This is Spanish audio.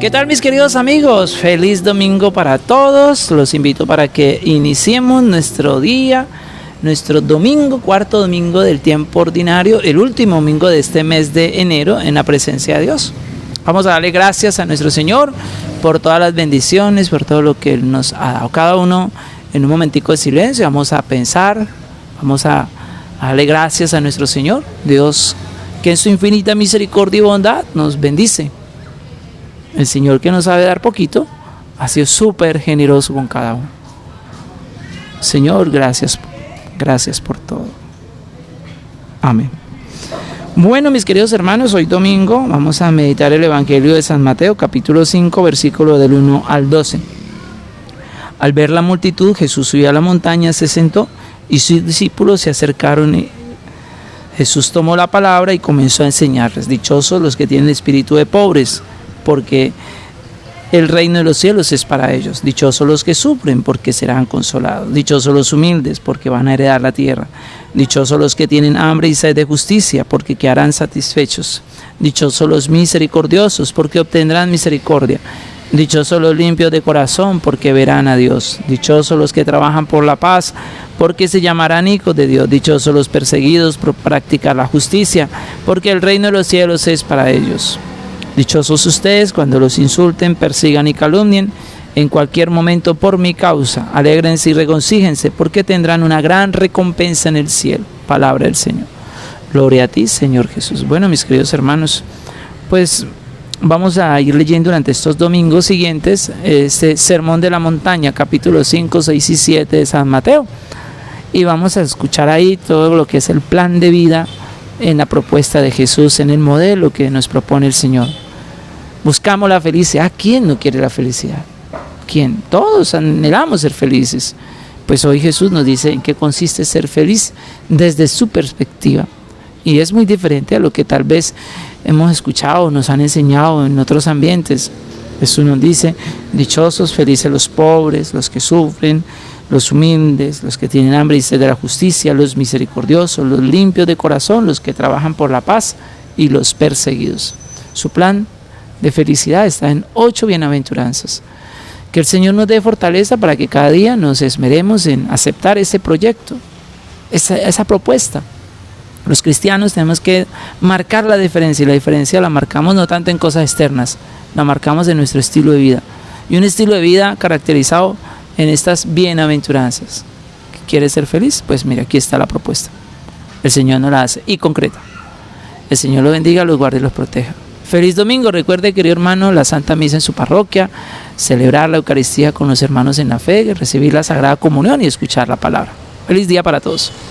¿Qué tal mis queridos amigos? Feliz domingo para todos. Los invito para que iniciemos nuestro día, nuestro domingo, cuarto domingo del tiempo ordinario, el último domingo de este mes de enero en la presencia de Dios. Vamos a darle gracias a nuestro Señor por todas las bendiciones, por todo lo que Él nos ha dado. Cada uno en un momentico de silencio vamos a pensar, vamos a darle gracias a nuestro Señor, Dios que en su infinita misericordia y bondad nos bendice el Señor que nos sabe dar poquito, ha sido súper generoso con cada uno. Señor, gracias, gracias por todo. Amén. Bueno, mis queridos hermanos, hoy domingo vamos a meditar el Evangelio de San Mateo, capítulo 5, versículo del 1 al 12. Al ver la multitud, Jesús subió a la montaña, se sentó y sus discípulos se acercaron. Jesús tomó la palabra y comenzó a enseñarles. Dichosos los que tienen espíritu de pobres porque el reino de los cielos es para ellos. Dichosos los que sufren, porque serán consolados. Dichosos los humildes, porque van a heredar la tierra. Dichosos los que tienen hambre y sed de justicia, porque quedarán satisfechos. Dichosos los misericordiosos, porque obtendrán misericordia. Dichosos los limpios de corazón, porque verán a Dios. Dichosos los que trabajan por la paz, porque se llamarán hijos de Dios. Dichosos los perseguidos por practicar la justicia, porque el reino de los cielos es para ellos. Dichosos ustedes cuando los insulten, persigan y calumnien en cualquier momento por mi causa. Alégrense y regocíjense porque tendrán una gran recompensa en el cielo. Palabra del Señor. Gloria a ti, Señor Jesús. Bueno, mis queridos hermanos, pues vamos a ir leyendo durante estos domingos siguientes este Sermón de la Montaña, capítulo 5, 6 y 7 de San Mateo. Y vamos a escuchar ahí todo lo que es el plan de vida en la propuesta de Jesús, en el modelo que nos propone el Señor. Buscamos la felicidad. ¿Quién no quiere la felicidad? ¿Quién? Todos anhelamos ser felices. Pues hoy Jesús nos dice en qué consiste ser feliz desde su perspectiva. Y es muy diferente a lo que tal vez hemos escuchado, nos han enseñado en otros ambientes. Jesús nos dice, dichosos, felices los pobres, los que sufren, los humildes, los que tienen hambre y sed de la justicia, los misericordiosos, los limpios de corazón, los que trabajan por la paz y los perseguidos. Su plan de felicidad está en ocho bienaventuranzas. Que el Señor nos dé fortaleza para que cada día nos esmeremos en aceptar ese proyecto, esa, propuesta. Los cristianos tenemos que marcar la diferencia y la diferencia la marcamos no tanto en cosas externas, la marcamos en nuestro estilo de vida. Y un estilo de vida caracterizado en estas bienaventuranzas. ¿Quieres ser feliz? Pues mira, aquí está la propuesta. El Señor nos la hace y concreta. El Señor lo bendiga, los guarde y los proteja. Feliz domingo. Recuerde, querido hermano, la Santa Misa en su parroquia, celebrar la Eucaristía con los hermanos en la fe, recibir la Sagrada Comunión y escuchar la palabra. Feliz día para todos.